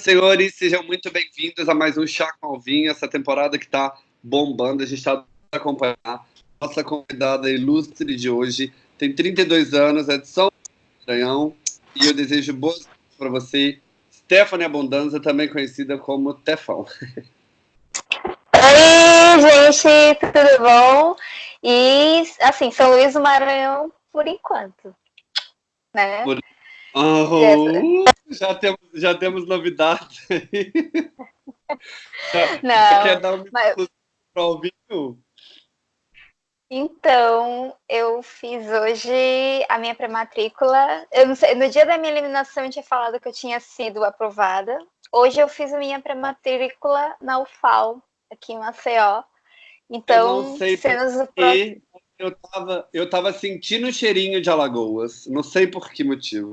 senhores, sejam muito bem-vindos a mais um Chá com Alvinho, essa temporada que está bombando. A gente está acompanhar nossa convidada ilustre de hoje. Tem 32 anos, é de São Maranhão, e eu desejo boas para você, Stephanie Abundanza, também conhecida como Tefão. Oi, gente, tudo bom? E, assim, São Luís do Maranhão por enquanto, né? Por... Oh, já, temos, já temos novidades aí. Não, quer dar um mas... para o vinho? Então, eu fiz hoje a minha pré-matrícula. No dia da minha eliminação eu tinha falado que eu tinha sido aprovada. Hoje eu fiz a minha pré-matrícula na UFAL, aqui em Maceió. Então, cenas porque eu tava, eu tava sentindo o cheirinho de Alagoas. Não sei por que motivo.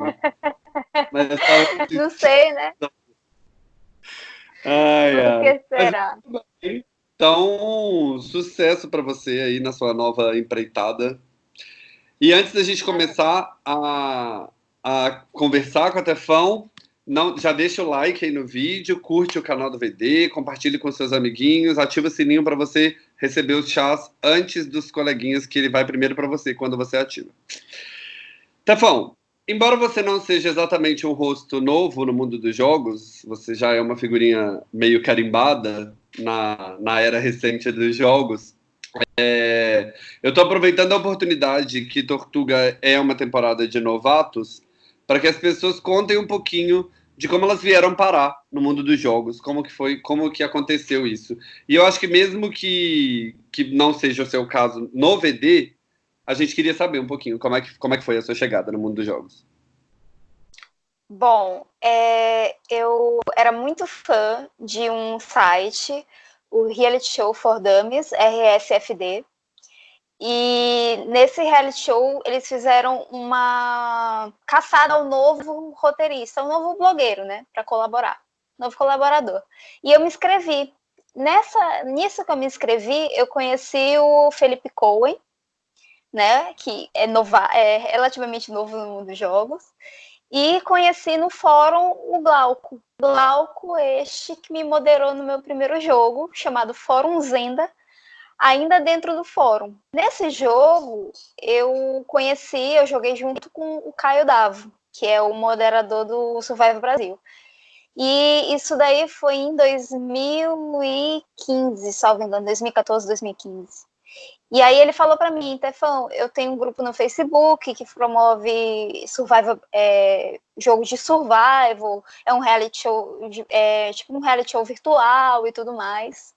Mas eu tava... Não sei, né? Ai, que será? Mas, então, sucesso para você aí na sua nova empreitada. E antes da gente começar a, a conversar com a Tefão, não, já deixa o like aí no vídeo, curte o canal do VD, compartilhe com seus amiguinhos, ativa o sininho para você receber os chás antes dos coleguinhas, que ele vai primeiro para você quando você ativa. Tefão, Embora você não seja exatamente um rosto novo no mundo dos jogos, você já é uma figurinha meio carimbada na, na era recente dos jogos. É, eu estou aproveitando a oportunidade que Tortuga é uma temporada de novatos para que as pessoas contem um pouquinho de como elas vieram parar no mundo dos jogos, como que foi, como que aconteceu isso. E eu acho que mesmo que, que não seja o seu caso no VD, a gente queria saber um pouquinho como é que, como é que foi a sua chegada no mundo dos jogos. Bom, é, eu era muito fã de um site, o Reality Show for Dummies, RSFD, e nesse reality show eles fizeram uma caçada ao novo roteirista, um novo blogueiro, né, para colaborar, novo colaborador. E eu me inscrevi. Nessa, nisso que eu me inscrevi, eu conheci o Felipe Cohen, né, que é, nova, é relativamente novo no mundo dos jogos, e conheci no fórum o Glauco. Glauco este que me moderou no meu primeiro jogo, chamado Fórum Zenda, ainda dentro do fórum. Nesse jogo, eu conheci, eu joguei junto com o Caio Davo, que é o moderador do Survival Brasil. E isso daí foi em 2015, salvo engano, 2014, 2015. E aí ele falou para mim, Tefão, eu tenho um grupo no Facebook que promove survival, é, jogos de survival, é um reality show, é, tipo um reality show virtual e tudo mais.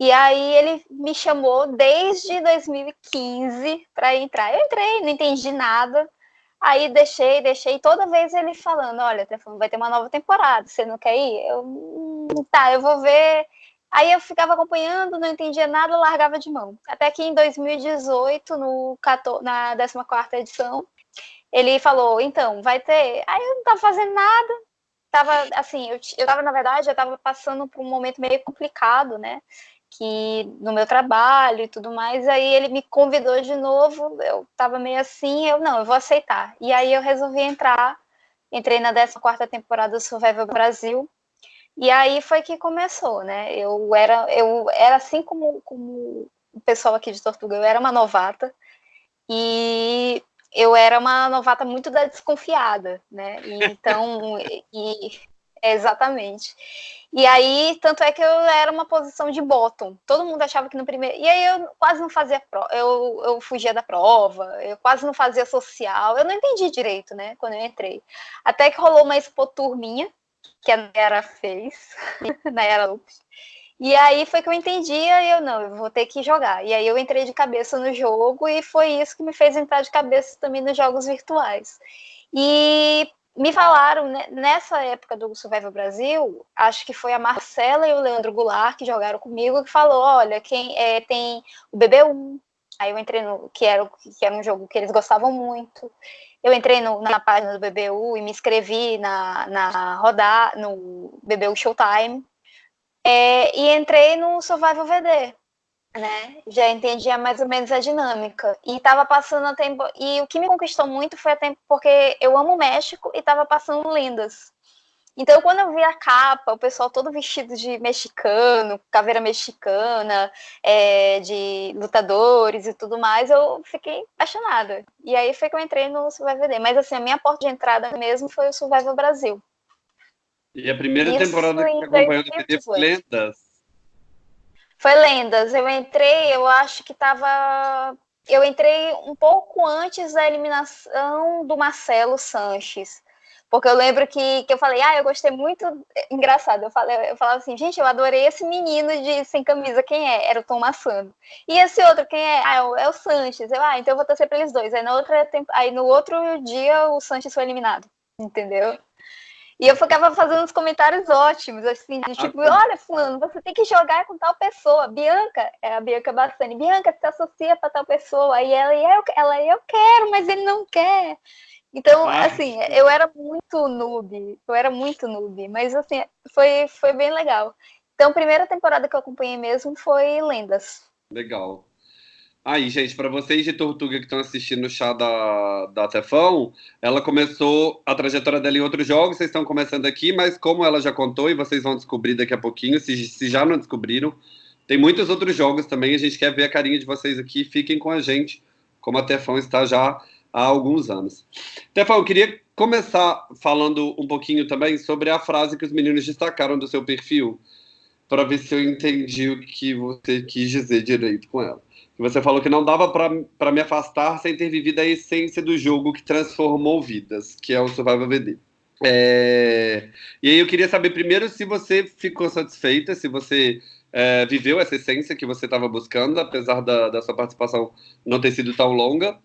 E aí ele me chamou desde 2015 para entrar. Eu entrei, não entendi nada. Aí deixei, deixei, toda vez ele falando, olha, Tefão, vai ter uma nova temporada, você não quer ir? Eu, hum, tá, eu vou ver Aí eu ficava acompanhando, não entendia nada, largava de mão. Até que em 2018, no, na 14 edição, ele falou, então, vai ter... Aí eu não estava fazendo nada, tava, assim, eu, eu tava, na verdade, eu estava passando por um momento meio complicado, né, que no meu trabalho e tudo mais, aí ele me convidou de novo, eu estava meio assim, eu, não, eu vou aceitar. E aí eu resolvi entrar, entrei na 14 temporada do Survival Brasil, e aí foi que começou, né? Eu era, eu era assim como, como o pessoal aqui de Tortuga, eu era uma novata e eu era uma novata muito da desconfiada, né? E, então, e, exatamente. E aí, tanto é que eu era uma posição de bottom. Todo mundo achava que no primeiro. E aí eu quase não fazia prova, eu, eu fugia da prova, eu quase não fazia social. Eu não entendi direito, né? Quando eu entrei. Até que rolou uma expo tour minha, que a Nayara fez, Nayara Lopes. E aí foi que eu entendi, e eu não, eu vou ter que jogar. E aí eu entrei de cabeça no jogo e foi isso que me fez entrar de cabeça também nos jogos virtuais. E me falaram, né, nessa época do Survival Brasil, acho que foi a Marcela e o Leandro Goulart que jogaram comigo, que falou, olha, quem é, tem o BB1, aí eu entrei no, que era, que era um jogo que eles gostavam muito, eu entrei no, na página do BBU e me inscrevi na, na rodar no BBU Showtime. É, e entrei no Survival VD, né? Já entendia mais ou menos a dinâmica e estava passando a tempo e o que me conquistou muito foi a tempo porque eu amo o México e estava passando lendas. Então, quando eu vi a capa, o pessoal todo vestido de mexicano, caveira mexicana, é, de lutadores e tudo mais, eu fiquei apaixonada. E aí foi que eu entrei no Survival VD. Mas, assim, a minha porta de entrada mesmo foi o Survival Brasil. E a primeira Isso temporada que acompanhou do foi Lendas? Foi Lendas. Eu entrei, eu acho que estava eu entrei um pouco antes da eliminação do Marcelo Sanches. Porque eu lembro que, que eu falei, ah, eu gostei muito. Engraçado, eu, falei, eu falava assim, gente, eu adorei esse menino de sem camisa, quem é? Era o Tom Massano. E esse outro, quem é? Ah, é o, é Sanches. Eu, ah, então eu vou torcer para eles dois. Aí, na outra, aí no outro dia o Sanches foi eliminado, entendeu? E eu ficava fazendo uns comentários ótimos, assim, de, tipo, olha, fulano, você tem que jogar com tal pessoa. Bianca, é a Bianca Bassani, Bianca, se associa para tal pessoa. Aí ela, eu, ela, eu quero, mas ele não quer. Então, assim, eu era muito noob, eu era muito noob, mas assim, foi, foi bem legal. Então, a primeira temporada que eu acompanhei mesmo foi Lendas. Legal. Aí, gente, para vocês de Tortuga que estão assistindo o chá da, da Tefão, ela começou a trajetória dela em outros jogos, vocês estão começando aqui, mas como ela já contou, e vocês vão descobrir daqui a pouquinho, se, se já não descobriram, tem muitos outros jogos também, a gente quer ver a carinha de vocês aqui, fiquem com a gente, como a Tefão está já há alguns anos. Tefão, eu queria começar falando um pouquinho também sobre a frase que os meninos destacaram do seu perfil, para ver se eu entendi o que você quis dizer direito com ela. Você falou que não dava para me afastar sem ter vivido a essência do jogo que transformou vidas, que é o Survival VD. É... E aí eu queria saber primeiro se você ficou satisfeita, se você é, viveu essa essência que você estava buscando, apesar da, da sua participação não ter sido tão longa.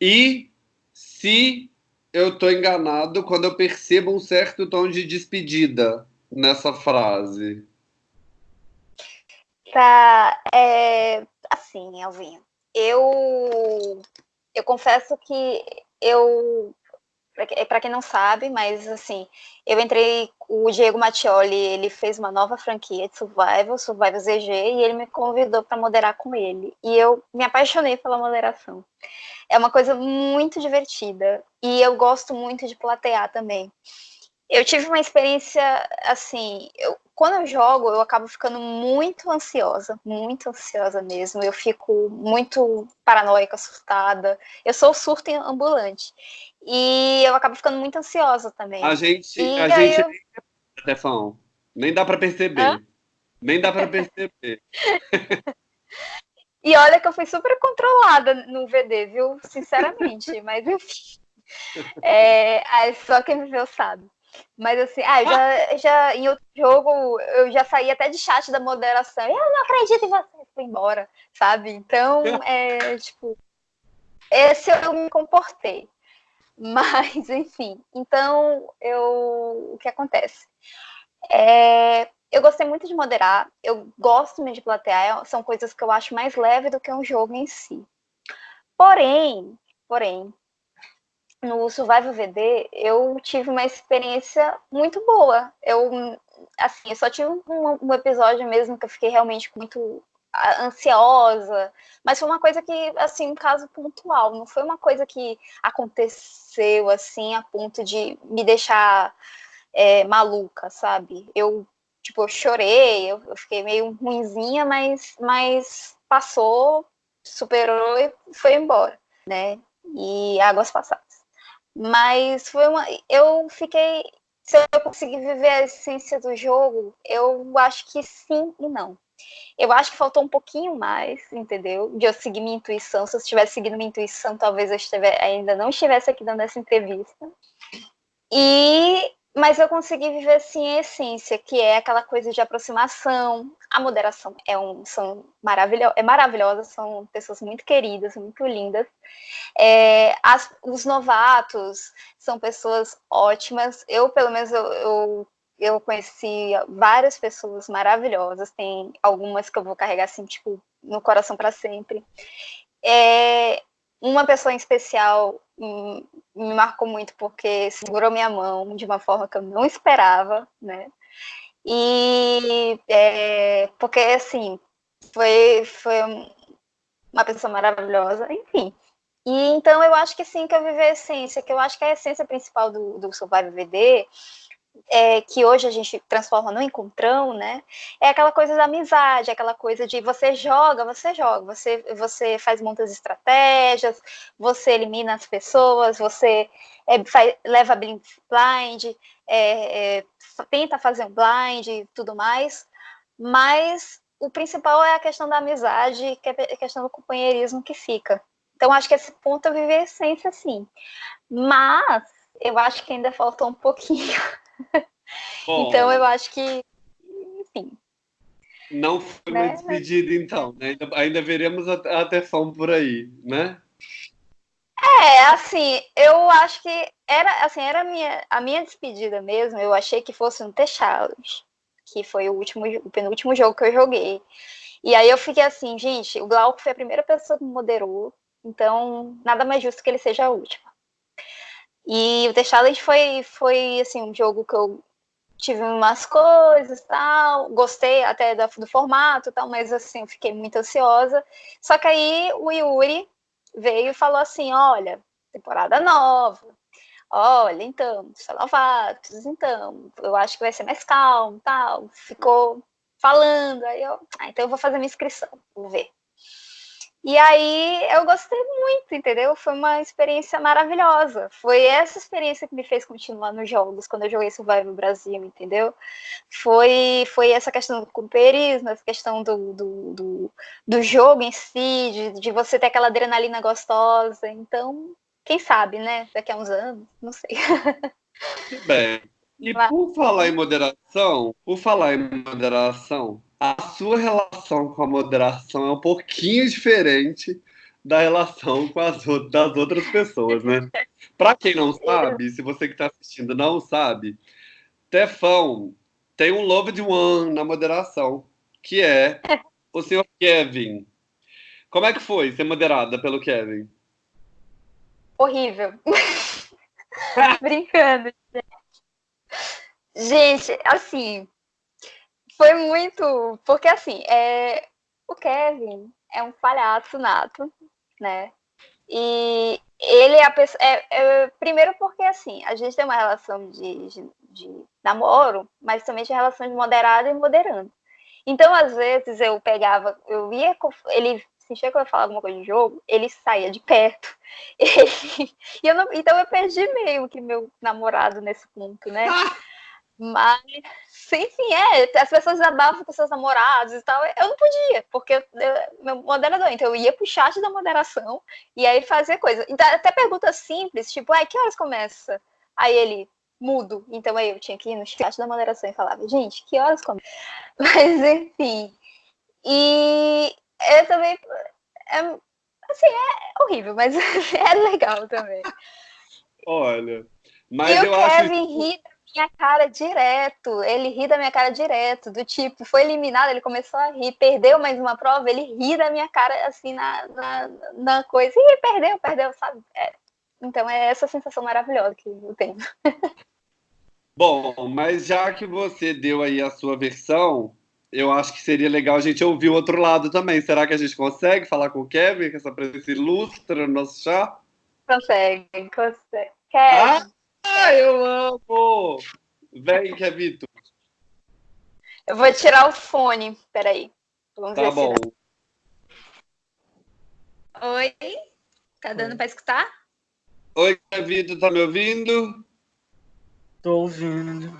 E se eu estou enganado quando eu percebo um certo tom de despedida nessa frase. Tá, é, assim, Alvinho, eu, eu confesso que eu, para quem não sabe, mas assim, eu entrei, o Diego Mattioli, ele fez uma nova franquia de Survival, Survival ZG, e ele me convidou para moderar com ele. E eu me apaixonei pela moderação. É uma coisa muito divertida, e eu gosto muito de platear também. Eu tive uma experiência, assim, eu, quando eu jogo, eu acabo ficando muito ansiosa, muito ansiosa mesmo. Eu fico muito paranoica, assustada. Eu sou surto ambulante. E eu acabo ficando muito ansiosa também. A gente, e a gente eu... Stefão, nem dá para perceber. Hã? Nem dá para perceber. e olha que eu fui super controlada no VD, viu? Sinceramente, mas enfim. É, só quem viveu sabe. Mas assim, ah, já, já em outro jogo eu já saí até de chat da moderação. Eu não acredito em você, fui embora, sabe? Então, é tipo, esse eu me comportei. Mas, enfim, então eu o que acontece? É, eu gostei muito de moderar, eu gosto mesmo de platear, são coisas que eu acho mais leve do que um jogo em si. Porém, porém, no Survival VD, eu tive uma experiência muito boa. Eu, assim, eu só tive um, um, episódio mesmo que eu fiquei realmente muito ansiosa, mas foi uma coisa que, assim, um caso pontual, não foi uma coisa que aconteceu, assim, a ponto de me deixar é, maluca, sabe? Eu, tipo, eu chorei, eu, eu fiquei meio ruinzinha, mas, mas passou, superou e foi embora, né? E águas passadas. Mas foi uma. Eu fiquei. Se eu conseguir viver a essência do jogo, eu acho que sim e não. Eu acho que faltou um pouquinho mais, entendeu? De eu seguir minha intuição. Se eu estivesse seguindo minha intuição, talvez eu estiver, ainda não estivesse aqui dando essa entrevista. E mas eu consegui viver assim a essência, que é aquela coisa de aproximação. A moderação é um, são maravilho, é maravilhosa, são pessoas muito queridas, muito lindas. É, as, os novatos são pessoas ótimas. Eu, pelo menos, eu, eu, eu conheci várias pessoas maravilhosas. Tem algumas que eu vou carregar assim, tipo, no coração para sempre. É, uma pessoa em especial me, marcou muito porque segurou minha mão de uma forma que eu não esperava, né? E é, porque assim foi, foi uma pessoa maravilhosa, enfim. E então eu acho que sim que eu vivi a essência, que eu acho que a essência principal do, do VD é, que hoje a gente transforma no encontrão, né? É aquela coisa da amizade, aquela coisa de você joga, você joga, você, você faz muitas estratégias, você elimina as pessoas, você é, faz, leva blind, é, é, tenta fazer um blind e tudo mais, mas o principal é a questão da amizade, que é a questão do companheirismo que fica. Então, acho que esse ponto eu vivi a essência, sim. Mas eu acho que ainda falta um pouquinho. Bom, então eu acho que, enfim. Não foi né? uma despedida, então. Né? Ainda, ainda veremos a, a por aí, né? É, assim, eu acho que era, assim, era a minha, a minha despedida mesmo. Eu achei que fosse um T-Challenge, que foi o último, o penúltimo jogo que eu joguei. E aí eu fiquei assim, gente, o Glauco foi a primeira pessoa que me moderou, então nada mais justo que ele seja a última. E o The Challenge foi, foi assim, um jogo que eu tive umas coisas tal, gostei até do, do formato tal, mas assim, eu fiquei muito ansiosa. Só que aí o Yuri veio e falou assim: olha, temporada nova, olha, então, são novatos, então, eu acho que vai ser mais calmo, tal. Ficou falando, aí eu, ah, então eu vou fazer minha inscrição, vou ver. E aí eu gostei muito, entendeu? Foi uma experiência maravilhosa. Foi essa experiência que me fez continuar nos jogos quando eu joguei Survival Brasil, entendeu? Foi, foi essa questão do companheirismo, essa questão do, do, do, do jogo em si, de, de você ter aquela adrenalina gostosa. Então, quem sabe, né? Daqui a uns anos, não sei. Bem, e por falar em moderação, por falar em moderação, a sua relação com a moderação é um pouquinho diferente da relação com as das outras pessoas, né? Para quem não sabe, se você que está assistindo não sabe, Tefão tem um loved one na moderação, que é o senhor Kevin. Como é que foi ser moderada pelo Kevin? Horrível. Brincando, gente. Gente, assim, foi muito. Porque, assim, é, o Kevin é um palhaço nato, né? E ele é a pessoa. É, é, primeiro, porque, assim, a gente tem uma relação de, de, de namoro, mas também de relação de moderado e moderando. Então, às vezes, eu pegava, eu ia, ele sentia que eu ia falar alguma coisa de jogo, ele saía de perto. Ele, e eu não, então eu perdi meio que meu namorado nesse ponto, né? Mas, enfim, é, as pessoas desabafam com seus namorados e tal. Eu não podia, porque eu, meu moderador, então eu ia pro chat da moderação e aí fazer coisa. Então, até pergunta simples, tipo, ai, que horas começa? Aí ele, mudo. Então aí eu tinha que ir no chat da moderação e falava, gente, que horas começa? Mas, enfim. E eu também. É, assim, é horrível, mas é legal também. Olha, mas e eu o acho. Kevin ri minha cara direto. Ele ri da minha cara direto. Do tipo, foi eliminado, ele começou a rir, perdeu mais uma prova, ele ri da minha cara assim na, na, na coisa. E perdeu, perdeu, sabe? É. Então é essa sensação maravilhosa que eu tenho. Bom, mas já que você deu aí a sua versão, eu acho que seria legal a gente ouvir o outro lado também. Será que a gente consegue falar com o Kevin, com essa presença ilustra no nosso chá? Consegue, consegue. Kevin. Ah? Ah, eu amo! Vem, Kevito. Eu vou tirar o fone. Peraí. Vamos tá ver bom. Dá. Oi? Tá dando para escutar? Oi, Kevito, tá me ouvindo? Tô ouvindo.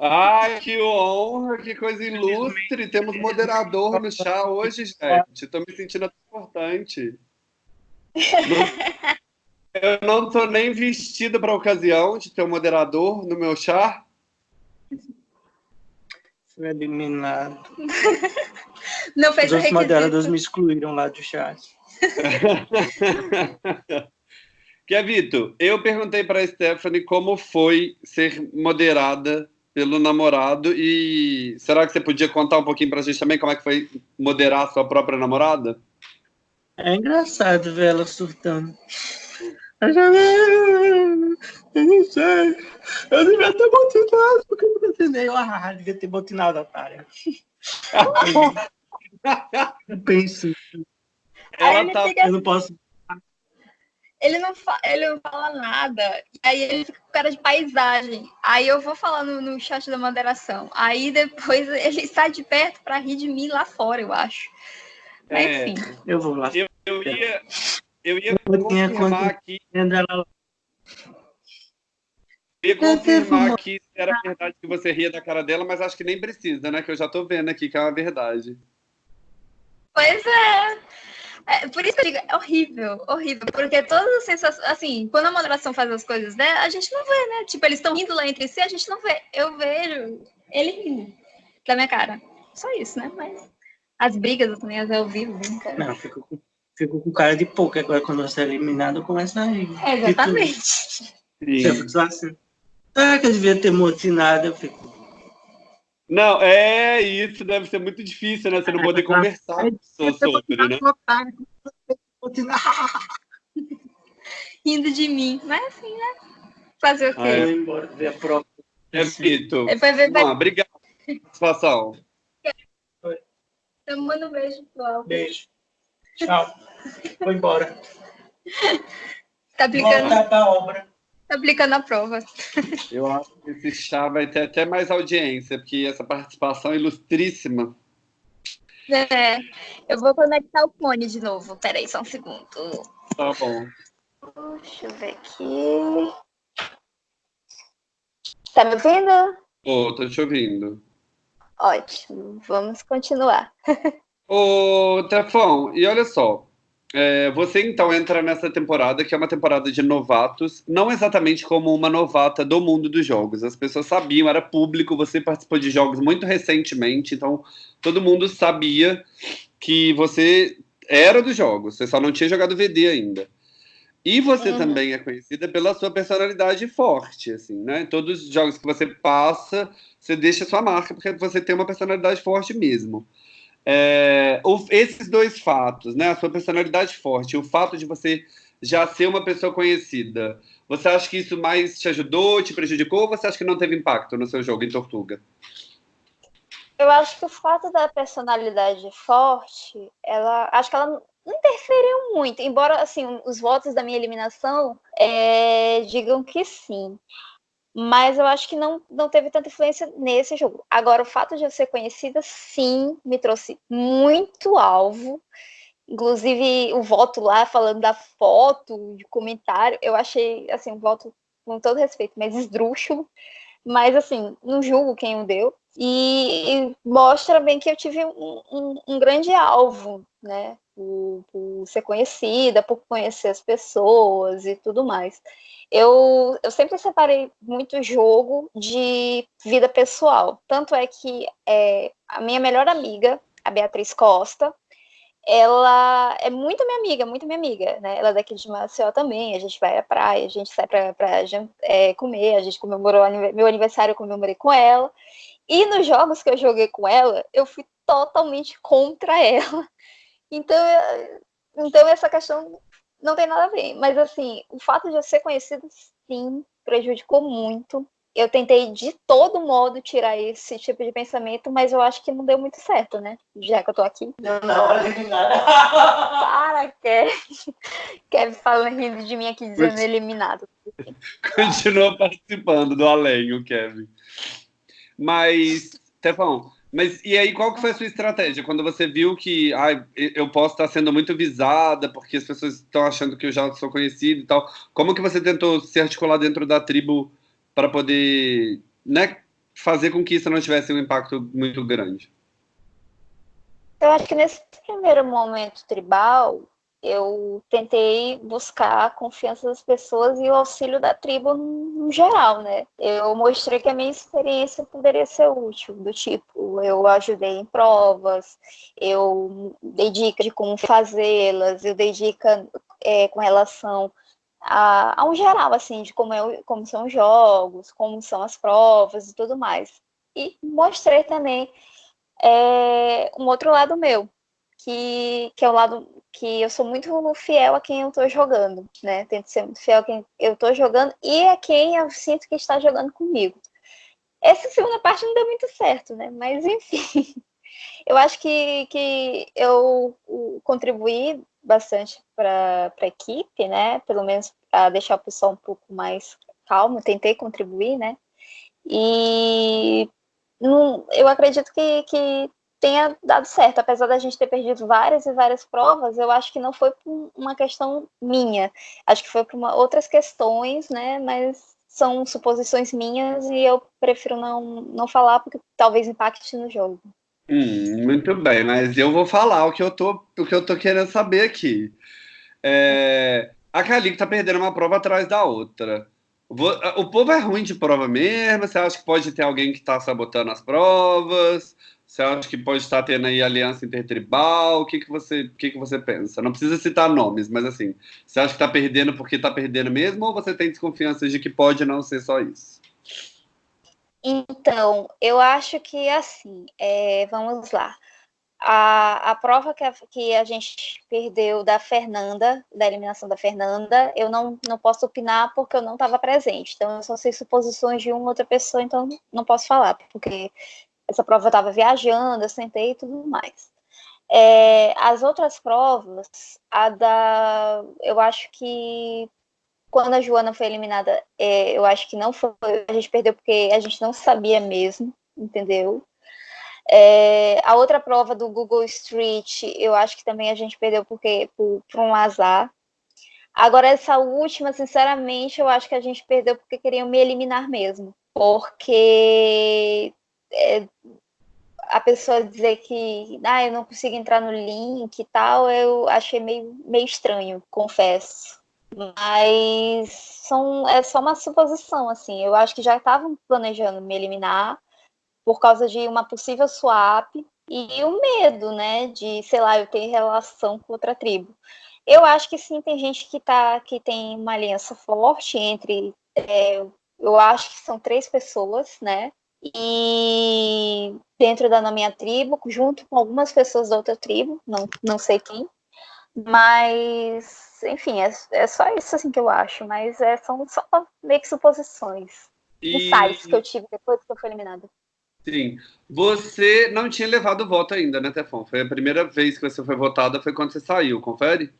Ai, que honra, que coisa ilustre. Temos moderador no chá hoje, gente. Tô me sentindo importante. Eu não tô nem vestido para a ocasião de ter um moderador no meu chá. Fui eliminado. Não fez Os outros moderadores me excluíram lá do chat. Kevito, eu perguntei para a Stephanie como foi ser moderada pelo namorado e será que você podia contar um pouquinho para a gente também como é que foi moderar a sua própria namorada? É engraçado ver ela surtando. Eu já eu não sei. Eu devia ter botinado, porque eu não ensinei. Ah, devia ter botinado, otária. eu penso. Ela tá... Eu não posso. ele não, ele não fala nada. Aí ele fica com cara de paisagem. Aí eu vou falar no, no chat da moderação. Aí depois ele sai de perto para rir de mim lá fora, eu acho. Mas, é, enfim. Eu vou lá. Eu, eu ia, eu ia eu confirmar aqui. Eu ia confirmar que era verdade que você ria da cara dela, mas acho que nem precisa, né? Que eu já tô vendo aqui que é uma verdade. Pois é. É, por isso que eu digo, é horrível, horrível, porque todas as sensações, assim, quando a moderação faz as coisas né, a gente não vê, né? Tipo, eles estão rindo lá entre si, a gente não vê. Eu vejo ele rindo da minha cara. Só isso, né? Mas as brigas eu também as eu vivo, cara. Não, fico, fico com cara de pouco, agora quando você é eliminado, começa a rir. É, exatamente. Fica assim, ah, que eu devia ter motinado, eu fico. Não, é isso, deve ser muito difícil, né? Você não poder conversar com pessoa sobre, né? Rindo de mim, mas assim, né? Fazer o quê? Ah, é. embora ver a prova. É, Vitor. Ver... obrigado pela participação. Então, manda um beijo pro Beijo. Tchau. Vou embora. Tá aplicando... Voltar pra obra aplicando a prova. Eu acho que esse chá vai ter até mais audiência, porque essa participação é ilustríssima. É, eu vou conectar o fone de novo. Peraí, só um segundo. Tá bom. Deixa eu ver aqui. Tá me ouvindo? Ô, tô te ouvindo. Ótimo, vamos continuar. Ô, Tefão, e olha só, é, você então entra nessa temporada, que é uma temporada de novatos, não exatamente como uma novata do mundo dos jogos. As pessoas sabiam, era público, você participou de jogos muito recentemente, então todo mundo sabia que você era dos jogos, você só não tinha jogado VD ainda. E você uhum. também é conhecida pela sua personalidade forte, assim, né? Todos os jogos que você passa, você deixa sua marca, porque você tem uma personalidade forte mesmo. É, esses dois fatos, né, a sua personalidade forte, o fato de você já ser uma pessoa conhecida, você acha que isso mais te ajudou, te prejudicou, ou você acha que não teve impacto no seu jogo em Tortuga? Eu acho que o fato da personalidade forte, ela, acho que ela interferiu muito, embora assim os votos da minha eliminação é, digam que sim mas eu acho que não, não teve tanta influência nesse jogo. Agora, o fato de eu ser conhecida, sim, me trouxe muito alvo. Inclusive, o voto lá, falando da foto, de comentário, eu achei, assim, um voto, com todo respeito, mas esdrúxulo. Mas, assim, não julgo quem o deu. E, e mostra bem que eu tive um, um, um grande alvo, né? Por, por ser conhecida, por conhecer as pessoas e tudo mais eu, eu sempre separei muito jogo de vida pessoal. Tanto é que é, a minha melhor amiga, a Beatriz Costa, ela é muito minha amiga, muito minha amiga, né? Ela é daqui de Maceió também, a gente vai à praia, a gente sai para é, comer, a gente comemorou meu aniversário, eu comemorei com ela. E nos jogos que eu joguei com ela, eu fui totalmente contra ela. Então, então essa questão não tem nada a ver. Mas, assim, o fato de eu ser conhecida, sim, prejudicou muito. Eu tentei de todo modo tirar esse tipo de pensamento, mas eu acho que não deu muito certo, né? Já que eu tô aqui. Não, não, Para, Kevin. Kevin falando rindo de mim aqui, dizendo eliminado. Continua participando do além, o Kevin. Mas, Stefão, mas e aí, qual que foi a sua estratégia? Quando você viu que ah, eu posso estar sendo muito visada porque as pessoas estão achando que eu já sou conhecido e tal, como que você tentou se articular dentro da tribo para poder né, fazer com que isso não tivesse um impacto muito grande? Eu acho que nesse primeiro momento tribal, eu tentei buscar a confiança das pessoas e o auxílio da tribo no geral, né? Eu mostrei que a minha experiência poderia ser útil, do tipo, eu ajudei em provas, eu dei dicas de como fazê-las, eu dei dica é, com relação a, a, um geral, assim, de como, é, como são os jogos, como são as provas e tudo mais. E mostrei também é, um outro lado meu, que, que é o lado que eu sou muito fiel a quem eu estou jogando, né? Tento ser muito fiel a quem eu estou jogando e a quem eu sinto que está jogando comigo. Essa segunda parte não deu muito certo, né? Mas enfim. Eu acho que, que eu contribuí bastante para a equipe, né? Pelo menos para deixar o pessoal um pouco mais calmo, tentei contribuir, né? E não, eu acredito que, que tenha dado certo, apesar da gente ter perdido várias e várias provas, eu acho que não foi por uma questão minha, acho que foi por uma, outras questões, né? Mas são suposições minhas e eu prefiro não, não falar porque talvez impacte no jogo. Hum, muito bem, mas eu vou falar o que eu tô, o que eu tô querendo saber aqui. É, a Calico tá perdendo uma prova atrás da outra. O povo é ruim de prova mesmo? Você acha que pode ter alguém que está sabotando as provas? Você acha que pode estar tendo aí aliança intertribal? O que, que, você, o que, que você pensa? Não precisa citar nomes, mas assim, você acha que está perdendo porque está perdendo mesmo ou você tem desconfiança de que pode não ser só isso? Então, eu acho que assim, é, vamos lá. A, a prova que a, que a gente perdeu da Fernanda, da eliminação da Fernanda, eu não, não posso opinar porque eu não estava presente. Então, eu só sei suposições de uma outra pessoa, então não posso falar, porque essa prova eu estava viajando, eu sentei e tudo mais. É, as outras provas, a da. Eu acho que quando a Joana foi eliminada, é, eu acho que não foi. A gente perdeu porque a gente não sabia mesmo, entendeu? É, a outra prova do Google Street, eu acho que também a gente perdeu porque por, por um azar. Agora, essa última, sinceramente, eu acho que a gente perdeu porque queriam me eliminar mesmo. Porque é, a pessoa dizer que ah, eu não consigo entrar no link e tal, eu achei meio, meio estranho, confesso. Mas são, é só uma suposição, assim. Eu acho que já estavam planejando me eliminar por causa de uma possível swap e o medo, né, de, sei lá, eu ter relação com outra tribo. Eu acho que sim, tem gente que tá, que tem uma aliança forte entre, é, eu acho que são três pessoas, né, e dentro da minha tribo, junto com algumas pessoas da outra tribo, não, não sei quem, mas, enfim, é, é só isso assim que eu acho, mas é, são só meio que suposições, e... insights que eu tive depois que eu fui eliminada. Sim. Você não tinha levado o voto ainda, né, Tefon? Foi a primeira vez que você foi votada, foi quando você saiu, confere?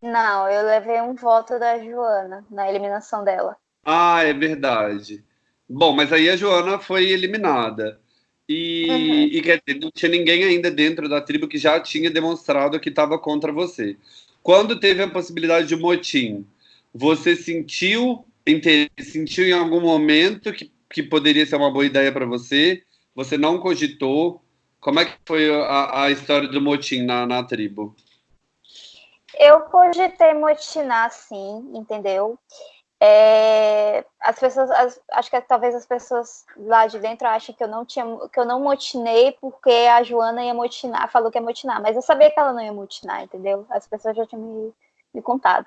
Não, eu levei um voto da Joana na eliminação dela. Ah, é verdade. Bom, mas aí a Joana foi eliminada. E, uhum. e quer dizer, não tinha ninguém ainda dentro da tribo que já tinha demonstrado que estava contra você. Quando teve a possibilidade de motim, você sentiu, sentiu em algum momento que que poderia ser uma boa ideia para você, você não cogitou. Como é que foi a, a história do motim na, na tribo? Eu cogitei motinar, sim, entendeu? É, as pessoas, as, acho que talvez as pessoas lá de dentro achem que eu não tinha, que eu não motinei porque a Joana ia motinar, falou que ia motinar, mas eu sabia que ela não ia motinar, entendeu? As pessoas já tinham me, me contado.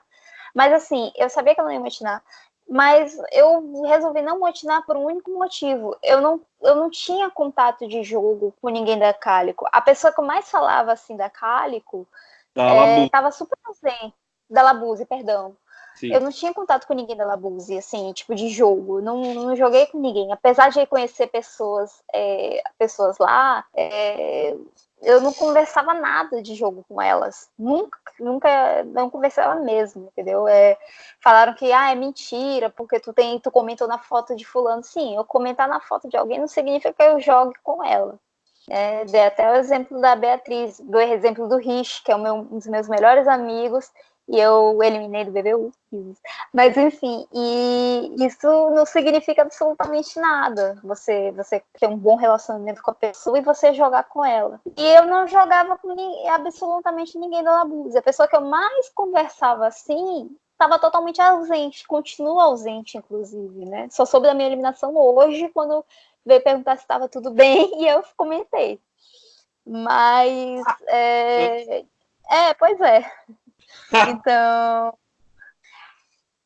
Mas assim, eu sabia que ela não ia motinar mas eu resolvi não motinar por um único motivo. Eu não, eu não tinha contato de jogo com ninguém da Cálico. A pessoa que eu mais falava assim da Cálico estava é, super ausente. Da Labuse, perdão. Sim. Eu não tinha contato com ninguém da Labuse, assim, tipo de jogo. Não, não joguei com ninguém. Apesar de conhecer pessoas, é, pessoas lá, é, eu não conversava nada de jogo com elas. Nunca, nunca, não conversava mesmo, entendeu? É, falaram que ah, é mentira, porque tu tem, tu comentou na foto de fulano. Sim, eu comentar na foto de alguém não significa que eu jogue com ela. É, dei até o exemplo da Beatriz, do exemplo do Rich, que é meu, um dos meus melhores amigos, e eu eliminei do BBU. Mas enfim, e isso não significa absolutamente nada. Você você ter um bom relacionamento com a pessoa e você jogar com ela. E eu não jogava com ninguém, absolutamente ninguém da Labuse. A pessoa que eu mais conversava assim estava totalmente ausente, continua ausente, inclusive, né? Só soube da minha eliminação hoje, quando veio perguntar se estava tudo bem, e eu comentei. Mas. É, é pois é. Então,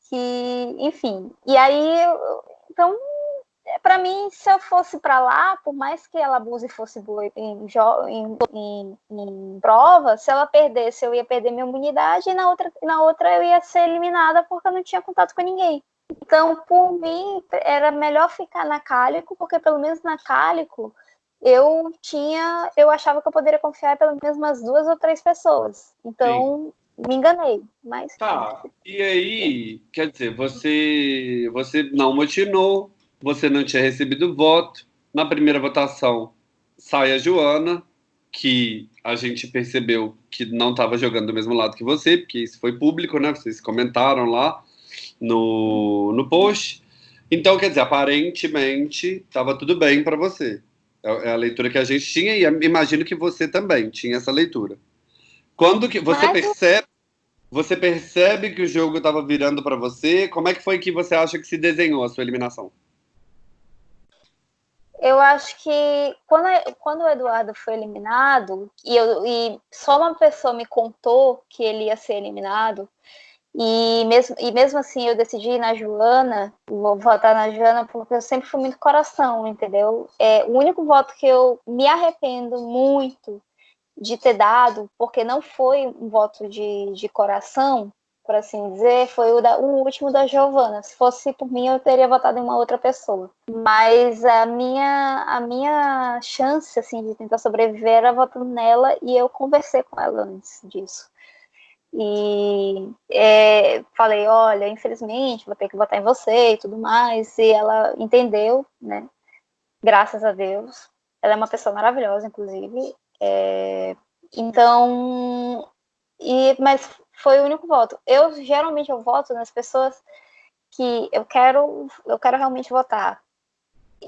que, enfim. E aí, então, para mim, se eu fosse para lá, por mais que ela abuse fosse boa em, em, em, em, prova, se ela perdesse, eu ia perder minha imunidade e na outra, na outra eu ia ser eliminada porque eu não tinha contato com ninguém. Então, por mim, era melhor ficar na Cálico, porque pelo menos na Cálico eu tinha, eu achava que eu poderia confiar pelo menos umas duas ou três pessoas. Então, Sim. Me enganei, mas... Tá, e aí, quer dizer, você, você não motinou, você não tinha recebido voto, na primeira votação sai a Joana, que a gente percebeu que não estava jogando do mesmo lado que você, porque isso foi público, né? Vocês comentaram lá no, no post. Então, quer dizer, aparentemente estava tudo bem para você. É, é a leitura que a gente tinha e imagino que você também tinha essa leitura. Quando que você Mas... percebe, você percebe que o jogo estava virando para você? Como é que foi que você acha que se desenhou a sua eliminação? Eu acho que quando, quando o Eduardo foi eliminado, e, eu, e só uma pessoa me contou que ele ia ser eliminado, e mesmo, e mesmo assim eu decidi ir na Joana, vou votar na Joana, porque eu sempre fui muito coração, entendeu? É, o único voto que eu me arrependo muito de ter dado, porque não foi um voto de, de coração, por assim dizer, foi o, da, o último da Giovana. Se fosse por mim, eu teria votado em uma outra pessoa. Mas a minha, a minha chance, assim, de tentar sobreviver era votando nela e eu conversei com ela antes disso. E é, falei, olha, infelizmente, vou ter que votar em você e tudo mais. E ela entendeu, né? Graças a Deus. Ela é uma pessoa maravilhosa, inclusive. É, então, e, mas foi o único voto. Eu geralmente eu voto nas pessoas que eu quero, eu quero realmente votar.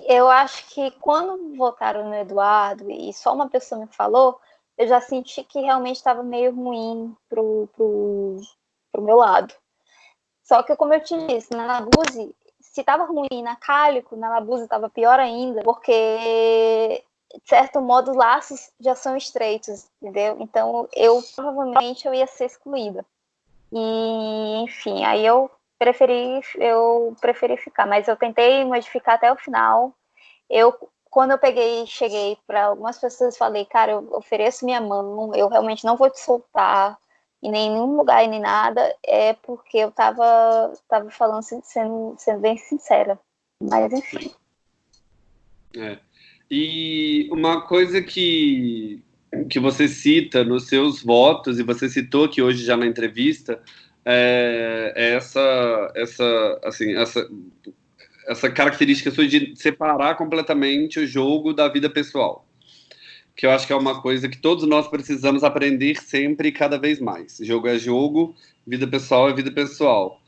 Eu acho que quando votaram no Eduardo e só uma pessoa me falou, eu já senti que realmente estava meio ruim pro, pro, pro meu lado. Só que, como eu te disse, na Labuse, se estava ruim na Cálico, na Labuse estava pior ainda, porque de certo modo, os laços já são estreitos, entendeu? Então, eu provavelmente eu ia ser excluída. E, enfim, aí eu preferi, eu preferi ficar, mas eu tentei modificar até o final. Eu, quando eu peguei, cheguei para algumas pessoas falei, cara, eu ofereço minha mão, eu realmente não vou te soltar em nenhum lugar nem nada, é porque eu tava, tava falando sendo, sendo bem sincera. Mas enfim. É. E uma coisa que, que você cita nos seus votos, e você citou aqui hoje já na entrevista, é, é essa, essa, assim, essa, essa característica sua de separar completamente o jogo da vida pessoal. Que eu acho que é uma coisa que todos nós precisamos aprender sempre e cada vez mais. Jogo é jogo, vida pessoal é vida pessoal.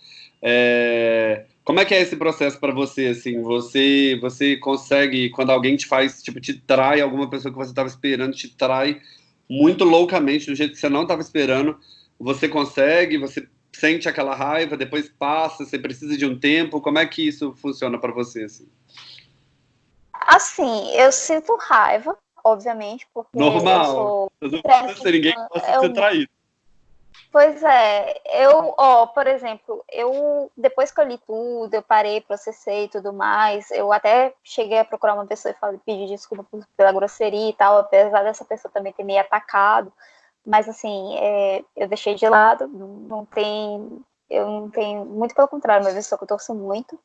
É, como é que é esse processo para você, assim? Você, você consegue, quando alguém te faz, tipo, te trai, alguma pessoa que você estava esperando te trai muito loucamente, do jeito que você não estava esperando, você consegue, você sente aquela raiva, depois passa, você precisa de um tempo, como é que isso funciona para você, assim? Assim, eu sinto raiva, obviamente, porque Normal. eu sou... Não ninguém que possa ser traído. Pois é, eu, ó, por exemplo, eu depois que eu li tudo, eu parei, processei e tudo mais, eu até cheguei a procurar uma pessoa e falei, pedir desculpa pela grosseria e tal, apesar dessa pessoa também ter me atacado, mas assim, é, eu deixei de lado, não, tem, eu não tenho, muito pelo contrário, uma pessoa que eu torço muito,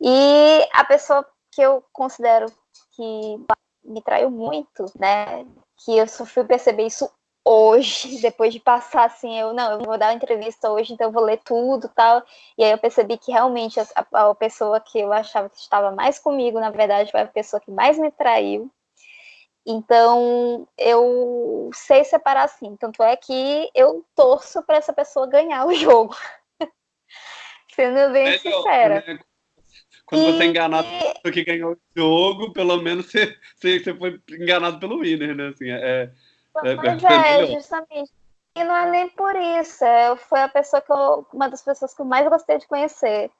e a pessoa que eu considero que me traiu muito, né, que eu só fui perceber isso hoje, depois de passar assim, eu não, eu vou dar uma entrevista hoje, então eu vou ler tudo tal. E aí eu percebi que realmente a, a, pessoa que eu achava que estava mais comigo, na verdade, foi a pessoa que mais me traiu. Então eu sei separar assim. Tanto é que eu torço para essa pessoa ganhar o jogo. Sendo bem sincera. Quando e... você é enganado que ganhou o jogo, pelo menos você, você, foi enganado pelo winner, né? Assim, é, é, Mas é, justamente. E não é nem por isso. É, foi a pessoa que eu, uma das pessoas que eu mais gostei de conhecer.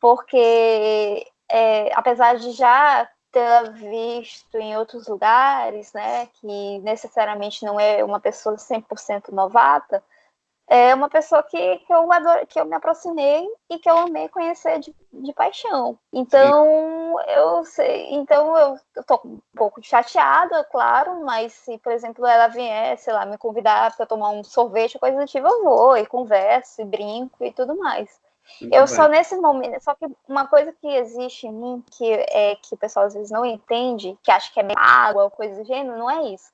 Porque é, apesar de já ter visto em outros lugares, né, que necessariamente não é uma pessoa 100% novata, é uma pessoa que, que, eu, adoro, que eu me aproximei e que eu amei conhecer de, de paixão. Então, eu sei, então eu, eu tô um pouco chateada, claro, mas se, por exemplo, ela vier, sei lá, me convidar para tomar um sorvete, coisa do tipo, eu vou e converso e brinco e tudo mais. Muito eu bem. só nesses momentos, só que uma coisa que existe em mim, que é que o pessoal às vezes não entende, que acha que é água ou coisa do gênero, não é isso.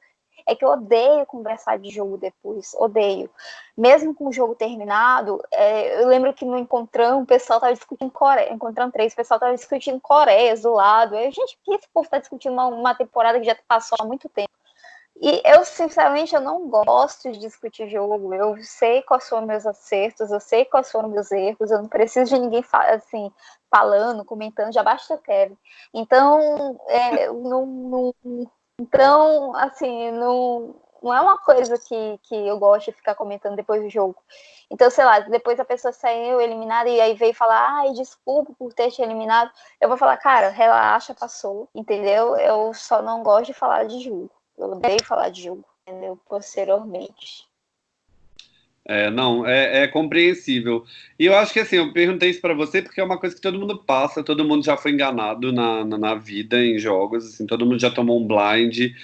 É que eu odeio conversar de jogo depois, odeio. Mesmo com o jogo terminado, é, eu lembro que no Encontrão o pessoal estava discutindo Coreia, Encontrão 3, o pessoal estava discutindo Coreia do lado. Eu, gente, por que esse povo está discutindo uma, uma temporada que já passou há muito tempo? E eu, sinceramente, eu não gosto de discutir jogo. Eu sei quais foram meus acertos, eu sei quais foram meus erros. Eu não preciso de ninguém assim falando, comentando. Já basta eu quero. Então, é, não, não, então, assim, não, não é uma coisa que, que eu gosto de ficar comentando depois do jogo. Então, sei lá, depois a pessoa saiu eliminada e aí veio falar, ai, desculpa por ter te eliminado. Eu vou falar, cara, relaxa, passou, entendeu? Eu só não gosto de falar de jogo. Eu odeio falar de jogo, entendeu? Posteriormente. É, não, é, é, compreensível. E eu acho que assim, eu perguntei isso para você porque é uma coisa que todo mundo passa, todo mundo já foi enganado na, na, na, vida, em jogos, assim, todo mundo já tomou um blind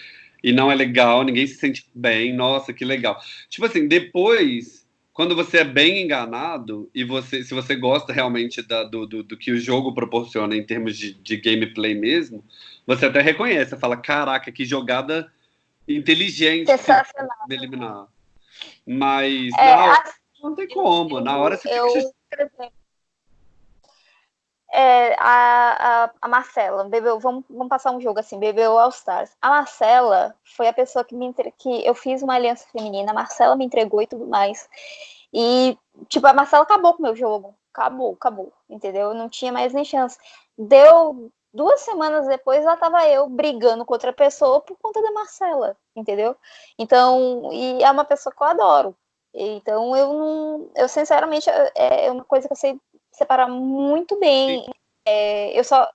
e não é legal, ninguém se sente bem, nossa, que legal. Tipo assim, depois, quando você é bem enganado e você, se você gosta realmente da, do, do, do, que o jogo proporciona em termos de, de gameplay mesmo, você até reconhece, fala, caraca, que jogada inteligente me eliminar. Mas é, hora, assim, não tem como. Na hora você eu, fica. É, a, a, a, Marcela, bebeu, vamos, vamos passar um jogo assim, bebeu All Stars. A Marcela foi a pessoa que me entre... que eu fiz uma aliança feminina, a Marcela me entregou e tudo mais. E, tipo, a Marcela acabou com o meu jogo. Acabou, acabou, entendeu? Não tinha mais nem chance. Deu duas semanas depois lá estava eu brigando com outra pessoa por conta da Marcela, entendeu? Então, e é uma pessoa que eu adoro. Então, eu não. Eu, sinceramente, é, é uma coisa que eu sei separar muito bem. É, eu só.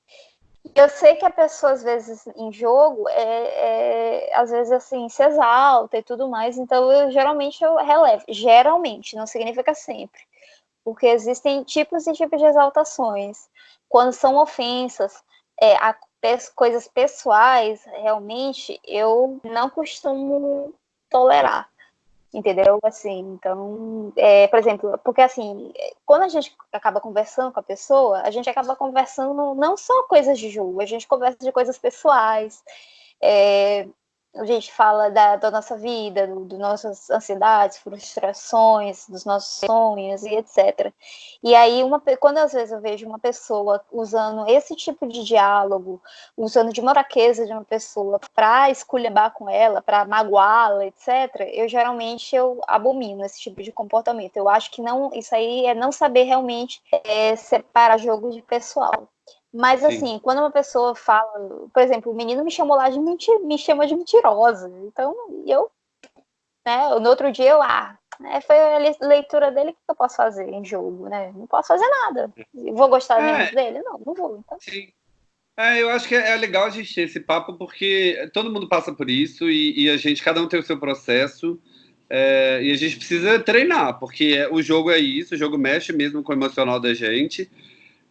Eu sei que a pessoa, às vezes, em jogo, é, é, às vezes, assim, se exalta e tudo mais, então eu geralmente eu relevo. Geralmente, não significa sempre. Porque existem tipos e tipos de exaltações. Quando são ofensas, é, a, coisas pessoais, realmente, eu não costumo tolerar. Entendeu? Assim, então, é, por exemplo, porque assim, quando a gente acaba conversando com a pessoa, a gente acaba conversando não só coisas de jogo, a gente conversa de coisas pessoais, é, a gente fala da, da nossa vida, das do nossas ansiedades, frustrações, dos nossos sonhos e etc. E aí, uma, quando às vezes eu vejo uma pessoa usando esse tipo de diálogo, usando de moraqueza de uma pessoa para esculhambar com ela, para magoá-la, etc., eu geralmente eu abomino esse tipo de comportamento. Eu acho que não, isso aí é não saber realmente é, separar jogo de pessoal. Mas, Sim. assim, quando uma pessoa fala, por exemplo, o menino me chamou lá de mentir, me chama de mentirosa. Então, eu, né, no outro dia eu, ah, né, foi a leitura dele, o que eu posso fazer em jogo, né? Não posso fazer nada. Vou gostar é. dele? Não, não vou. Então. Sim. É, eu acho que é, é legal a gente ter esse papo, porque todo mundo passa por isso e, e a gente, cada um tem o seu processo. É, e a gente precisa treinar, porque o jogo é isso, o jogo mexe mesmo com o emocional da gente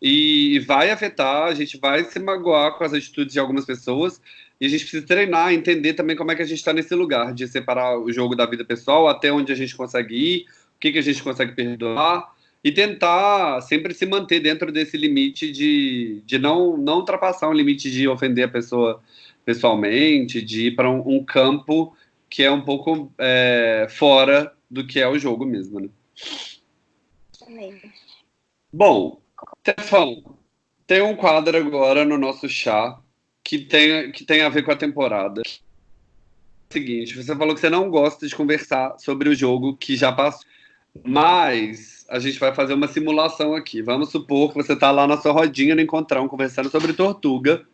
e vai afetar, a gente vai se magoar com as atitudes de algumas pessoas e a gente precisa treinar, entender também como é que a gente está nesse lugar de separar o jogo da vida pessoal, até onde a gente consegue ir, o que, que a gente consegue perdoar e tentar sempre se manter dentro desse limite de, de não, não ultrapassar um limite de ofender a pessoa pessoalmente, de ir para um, um, campo que é um pouco é, fora do que é o jogo mesmo. Né? Bom, Stefão, tem um quadro agora no nosso chá que tem, que tem a ver com a temporada. É seguinte, você falou que você não gosta de conversar sobre o jogo que já passou, mas a gente vai fazer uma simulação aqui. Vamos supor que você está lá na sua rodinha no Encontrão conversando sobre Tortuga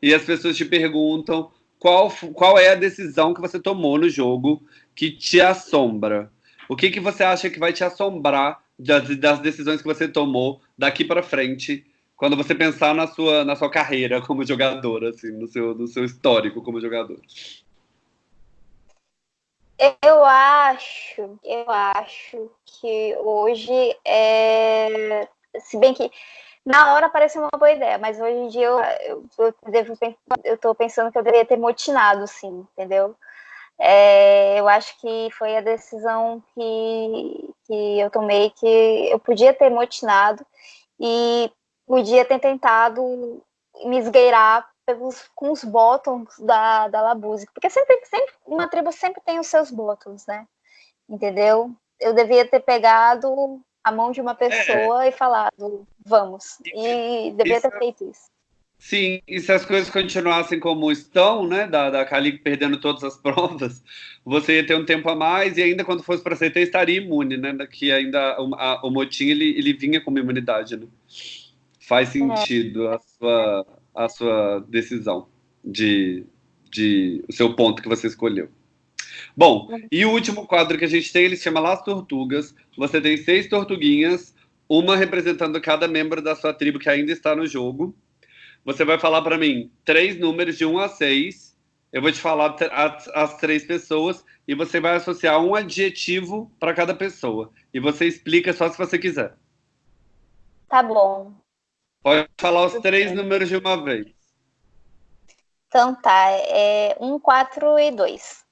e as pessoas te perguntam qual, qual é a decisão que você tomou no jogo que te assombra. O que, que você acha que vai te assombrar das, decisões que você tomou daqui para frente, quando você pensar na sua, na sua carreira como jogador, assim, no seu, no seu histórico como jogador? Eu acho, eu acho que hoje é. Se bem que na hora parece uma boa ideia, mas hoje em dia eu, eu, eu devo eu tô pensando que eu deveria ter motinado, sim, entendeu? É, eu acho que foi a decisão que, que eu tomei que eu podia ter motinado e podia ter tentado me esgueirar pelos, com os bottoms da, da Labuse, porque sempre, sempre, uma tribo sempre tem os seus bottoms, né? Entendeu? Eu devia ter pegado a mão de uma pessoa é. e falado, vamos. E devia isso, ter feito isso. Sim, e se as coisas continuassem como estão, né, da, da Cali perdendo todas as provas, você ia ter um tempo a mais e ainda quando fosse para CT estaria imune, né, que ainda o, a, o motim ele, ele vinha com imunidade, né? Faz é. sentido a, sua, a sua decisão de, de o seu ponto que você escolheu. Bom, e o último quadro que a gente tem, ele se chama Las Tortugas. Você tem seis tortuguinhas, uma representando cada membro da sua tribo que ainda está no jogo. Você vai falar para mim três números de 1 a 6. Eu vou te falar as, as três pessoas e você vai associar um adjetivo para cada pessoa. E você explica só se você quiser. Tá bom. Pode falar os três números de uma vez. Então tá, é 1, 4 e 2.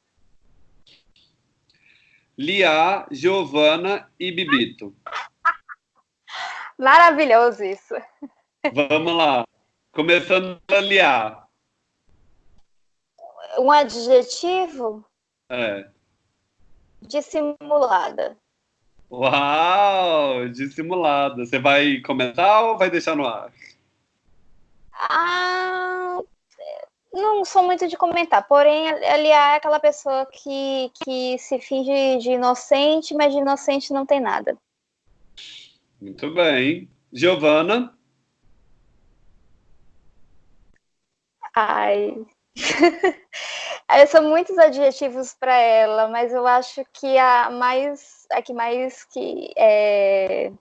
Lia, Giovana e Bibito. Maravilhoso isso. Vamos lá. Começando a Lia. Um adjetivo? É. Dissimulada. Uau, dissimulada. Você vai comentar ou vai deixar no ar? Ah, não sou muito de comentar, porém, ele é aquela pessoa que, que se finge de inocente, mas de inocente não tem nada. Muito bem. Giovana? Ai. São muitos adjetivos para ela, mas eu acho que a mais. A que mais que. É...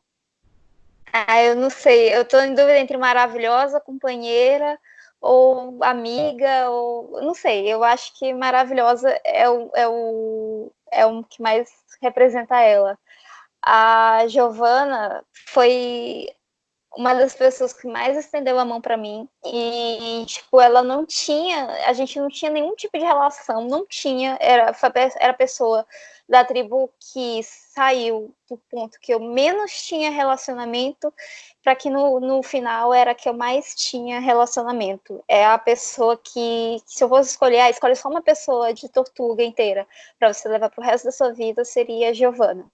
Ah, eu não sei. Eu estou em dúvida entre maravilhosa, companheira ou amiga, ou não sei, eu acho que maravilhosa é o, é o, é o que mais representa ela. A Giovana foi uma das pessoas que mais estendeu a mão para mim e tipo ela não tinha a gente não tinha nenhum tipo de relação não tinha era era a pessoa da tribo que saiu do ponto que eu menos tinha relacionamento para que no, no final era que eu mais tinha relacionamento. É a pessoa que, se eu fosse escolher, ah, escolhe só uma pessoa de tortuga inteira para você levar para o resto da sua vida, seria a Giovana.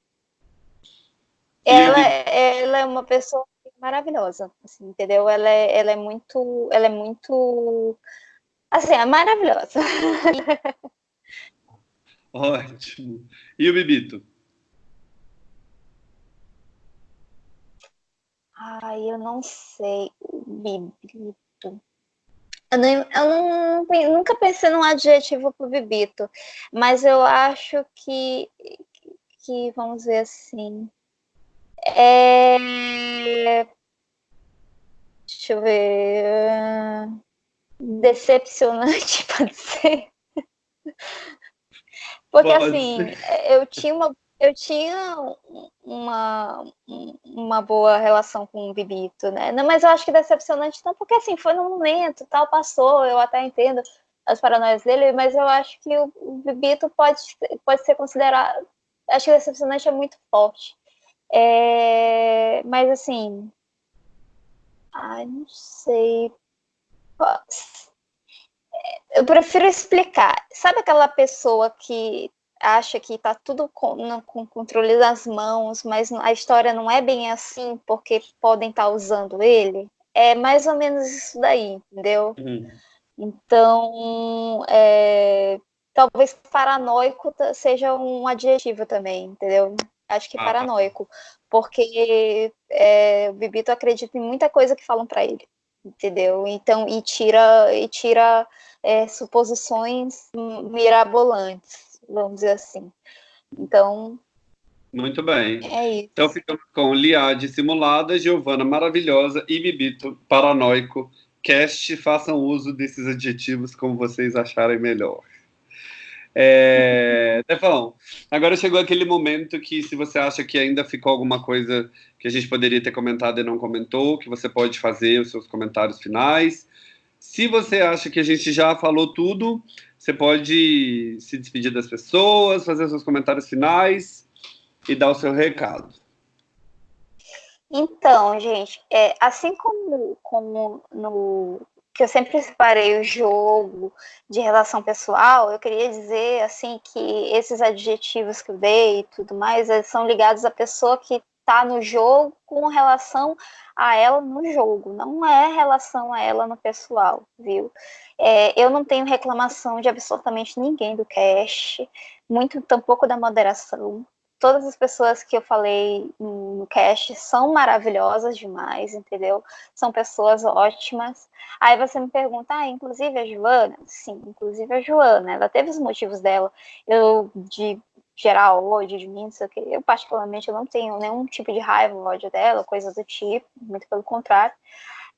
Ela, ela é uma pessoa maravilhosa, assim, entendeu? Ela é, ela é muito, ela é muito, assim, é maravilhosa. Ótimo. E o Bibito? Ai, eu não sei. Bibito. Eu, nem, eu não, nunca pensei num adjetivo para o Bibito, mas eu acho que, que vamos ver assim. É... Deixa eu ver. Decepcionante, pode ser. Porque pode assim, ser. eu tinha uma eu tinha uma, uma boa relação com o Bibito, né? Não, mas eu acho que decepcionante não, porque assim, foi no momento, tal, passou, eu até entendo as paranoias dele, mas eu acho que o, o Bibito pode, pode ser considerado. Acho que decepcionante é muito forte. É, mas assim. Ai, não sei. Eu prefiro explicar. Sabe aquela pessoa que acha que está tudo com, no, com controle das mãos, mas a história não é bem assim porque podem estar tá usando ele. É mais ou menos isso daí, entendeu? Uhum. Então, é, talvez paranoico seja um adjetivo também, entendeu? Acho que ah, tá. paranoico, porque é, o Bibito acredita em muita coisa que falam para ele, entendeu? Então, e tira, e tira é, suposições mirabolantes vamos dizer assim. Então. Muito bem. É isso. Então ficamos com Lia dissimulada, Giovana maravilhosa e Bibito paranoico. Cast, façam uso desses adjetivos como vocês acharem melhor. É, agora chegou aquele momento que se você acha que ainda ficou alguma coisa que a gente poderia ter comentado e não comentou, que você pode fazer os seus comentários finais. Se você acha que a gente já falou tudo, você pode se despedir das pessoas, fazer seus comentários finais. e dar o seu recado. Então, gente, é, assim como, como no que eu sempre separei o jogo de relação pessoal, eu queria dizer assim que esses adjetivos que dei e tudo mais são ligados à pessoa que está no jogo com relação a ela no jogo, não é relação a ela no pessoal, viu? É, eu não tenho reclamação de absolutamente ninguém do cast, muito tampouco da moderação todas as pessoas que eu falei no cast são maravilhosas demais, entendeu? São pessoas ótimas. Aí você me pergunta, ah, inclusive a Joana? Sim, inclusive a Joana, ela teve os motivos dela. Eu, de gerar ódio de mim, não sei o que. Eu, particularmente, eu não tenho nenhum tipo de raiva ódio dela, coisas do tipo, muito pelo contrário.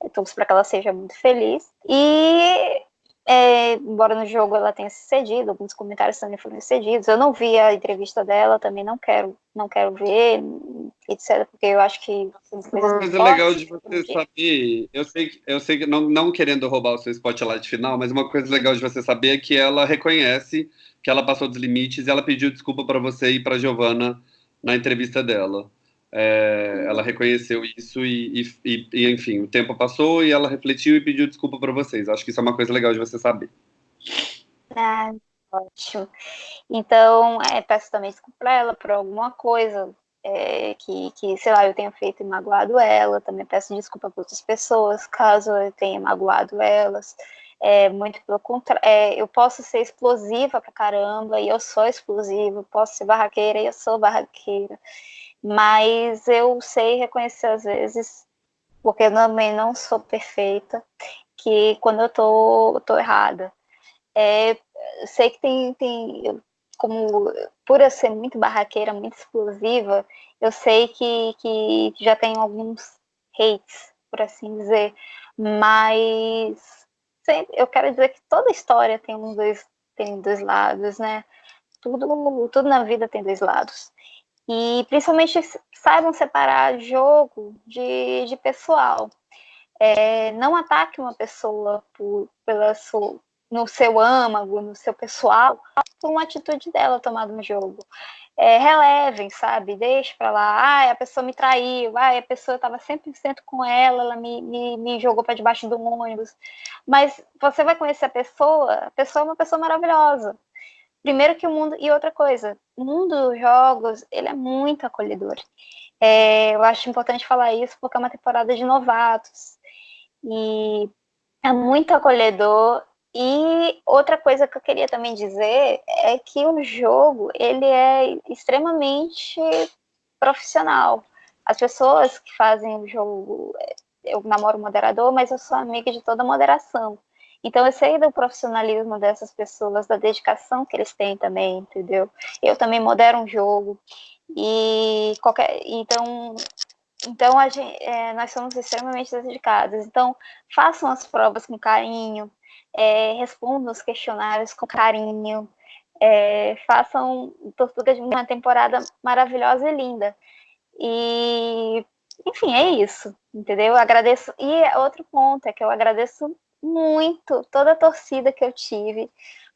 Eu torço para que ela seja muito feliz. E é, embora no jogo ela tenha se cedido, alguns comentários também foram cedidos. Eu não vi a entrevista dela, também não quero, não quero ver, etc. Porque eu acho que uma coisa legal de você saber, eu sei, eu sei que não, não querendo roubar o seu spotlight final, mas uma coisa legal de você saber é que ela reconhece que ela passou dos limites e ela pediu desculpa para você e para Giovana na entrevista dela. É, ela reconheceu isso e, e, e, enfim, o tempo passou e ela refletiu e pediu desculpa para vocês. Acho que isso é uma coisa legal de você saber. Ah, ótimo. Então, é, peço também desculpa para ela por alguma coisa é, que, que, sei lá, eu tenha feito e magoado ela. Também peço desculpa para outras pessoas, caso eu tenha magoado elas. É, muito pelo contrário, é, eu posso ser explosiva pra caramba, e eu sou explosiva, posso ser barraqueira, e eu sou barraqueira mas eu sei reconhecer às vezes, porque eu também não sou perfeita, que quando eu tô, tô errada. É, sei que tem, tem como por eu ser muito barraqueira, muito explosiva, eu sei que, que já tem alguns hates, por assim dizer, mas eu quero dizer que toda história tem um dois, tem dois lados, né? Tudo, tudo na vida tem dois lados. E principalmente saibam separar jogo de, de pessoal. É, não ataque uma pessoa por, pela sua, no seu âmago, no seu pessoal, por uma atitude dela tomada no jogo. É, relevem, sabe? Deixe para lá. Ah, a pessoa me traiu. Ah, a pessoa estava 100% com ela, ela me, me, me jogou para debaixo do ônibus. Mas você vai conhecer a pessoa, a pessoa é uma pessoa maravilhosa. Primeiro que o mundo, e outra coisa, o mundo dos jogos, ele é muito acolhedor. É, eu acho importante falar isso porque é uma temporada de novatos. E é muito acolhedor. E outra coisa que eu queria também dizer é que o jogo, ele é extremamente profissional. As pessoas que fazem o jogo, eu namoro moderador, mas eu sou amiga de toda moderação. Então, eu sei do profissionalismo dessas pessoas, da dedicação que eles têm também, entendeu? Eu também modero um jogo, e qualquer. Então, então a gente, é, nós somos extremamente dedicados. Então, façam as provas com carinho, é, respondam os questionários com carinho, é, façam Tortuga de uma temporada maravilhosa e linda. E, enfim, é isso, entendeu? Eu agradeço. E outro ponto é que eu agradeço muito toda a torcida que eu tive,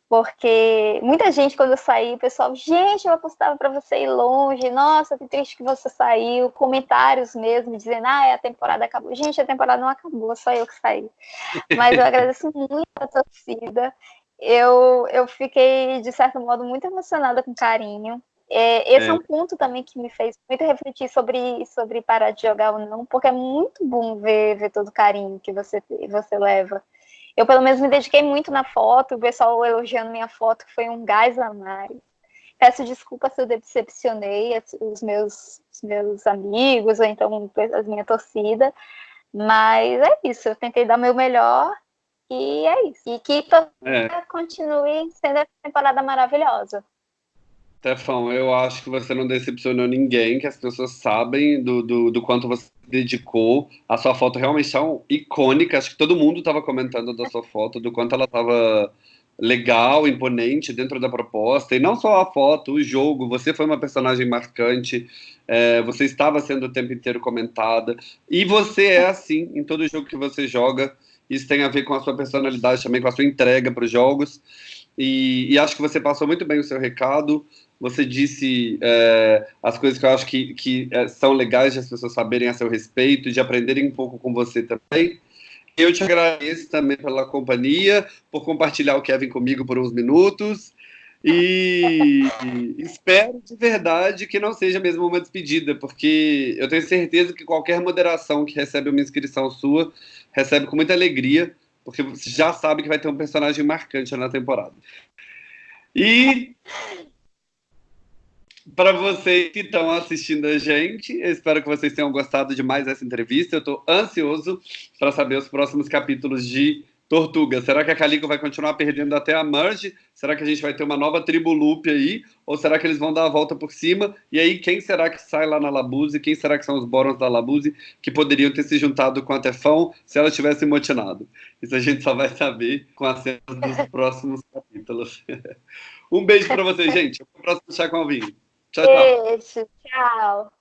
porque muita gente, quando eu saí, o pessoal, gente, eu apostava para você ir longe, nossa, que triste que você saiu, comentários mesmo, dizendo, ah, a temporada acabou. Gente, a temporada não acabou, só eu que saí. Mas eu agradeço muito a torcida, eu, eu fiquei, de certo modo, muito emocionada com carinho. É, esse é. é. um ponto também que me fez muito refletir sobre, sobre parar de jogar ou não, porque é muito bom ver, ver todo o carinho que você, você leva. Eu, pelo menos, me dediquei muito na foto, o pessoal elogiando minha foto, foi um gás a mais. Peço desculpa se eu decepcionei os meus, os meus amigos, ou então a minha torcida, mas é isso, eu tentei dar meu melhor e é isso. E que é. continue sendo essa temporada maravilhosa. Stefão, eu acho que você não decepcionou ninguém, que as pessoas sabem do, do, do quanto você dedicou. A sua foto realmente é icônica, acho que todo mundo estava comentando da sua foto, do quanto ela estava legal, imponente dentro da proposta. E não só a foto, o jogo, você foi uma personagem marcante, é, você estava sendo o tempo inteiro comentada. E você é assim em todo jogo que você joga. Isso tem a ver com a sua personalidade também, com a sua entrega para os jogos. E, e, acho que você passou muito bem o seu recado. Você disse é, as coisas que eu acho que, que é, são legais de as pessoas saberem a seu respeito, de aprenderem um pouco com você também. Eu te agradeço também pela companhia, por compartilhar o Kevin comigo por uns minutos. E espero de verdade que não seja mesmo uma despedida, porque eu tenho certeza que qualquer moderação que recebe uma inscrição sua recebe com muita alegria, porque você já sabe que vai ter um personagem marcante na temporada. E para vocês que estão assistindo a gente, eu espero que vocês tenham gostado de mais essa entrevista. Eu estou ansioso para saber os próximos capítulos de Tortuga, será que a Calico vai continuar perdendo até a Merge? Será que a gente vai ter uma nova tribo loop aí? Ou será que eles vão dar a volta por cima? E aí, quem será que sai lá na Labuse? Quem será que são os Borons da Labuse que poderiam ter se juntado com a Tefão se ela tivesse motinado? Isso a gente só vai saber com as cenas dos próximos capítulos. um beijo para vocês, gente. Até o próximo Chá com Alvinho. Tchau, tchau. Beijo, tchau.